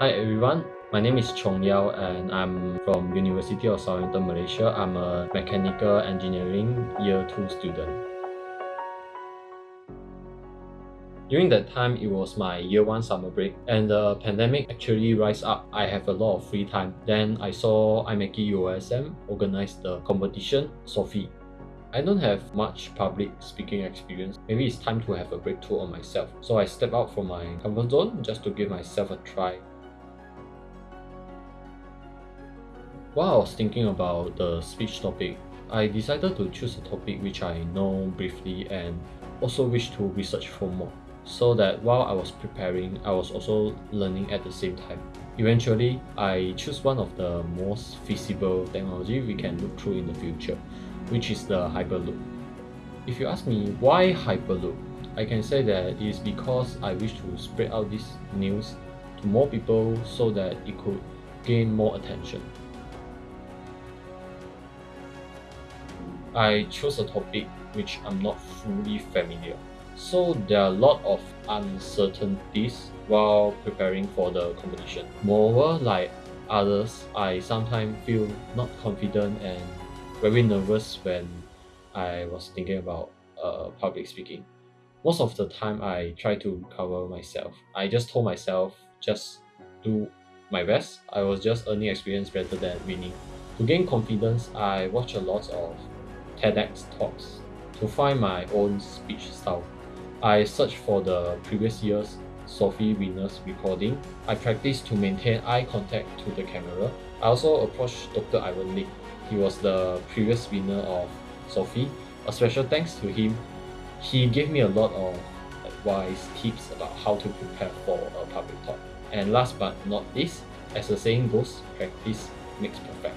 Hi everyone, my name is Chong Yao and I'm from University of Southampton, Malaysia. I'm a mechanical engineering year 2 student. During that time, it was my year 1 summer break and the pandemic actually rise up. I have a lot of free time. Then I saw IMechE UOSM organize the competition, SOFE. I don't have much public speaking experience. Maybe it's time to have a breakthrough on myself. So I step out from my comfort zone just to give myself a try. While I was thinking about the speech topic, I decided to choose a topic which I know briefly and also wish to research for more, so that while I was preparing, I was also learning at the same time. Eventually, I choose one of the most feasible technology we can look through in the future, which is the Hyperloop. If you ask me why Hyperloop, I can say that it is because I wish to spread out this news to more people so that it could gain more attention. I chose a topic which I'm not fully familiar. So there are a lot of uncertainties while preparing for the competition. Moreover, like others, I sometimes feel not confident and very nervous when I was thinking about uh, public speaking. Most of the time, I try to cover myself. I just told myself, just do my best. I was just earning experience rather than winning. To gain confidence, I watch a lot of TEDx talks to find my own speech style. I searched for the previous year's SOFE winners recording. I practiced to maintain eye contact to the camera. I also approached Dr. Ivan Lee. He was the previous winner of SOFE. A special thanks to him. He gave me a lot of advice, tips about how to prepare for a public talk. And last but not least, as the saying goes, practice makes perfect.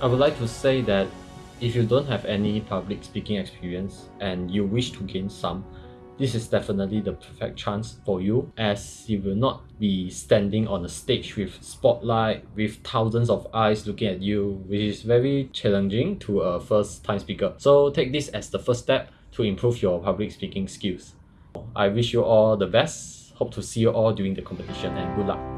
I would like to say that if you don't have any public speaking experience and you wish to gain some, this is definitely the perfect chance for you as you will not be standing on a stage with spotlight with thousands of eyes looking at you which is very challenging to a first time speaker. So take this as the first step to improve your public speaking skills. I wish you all the best. Hope to see you all during the competition and good luck.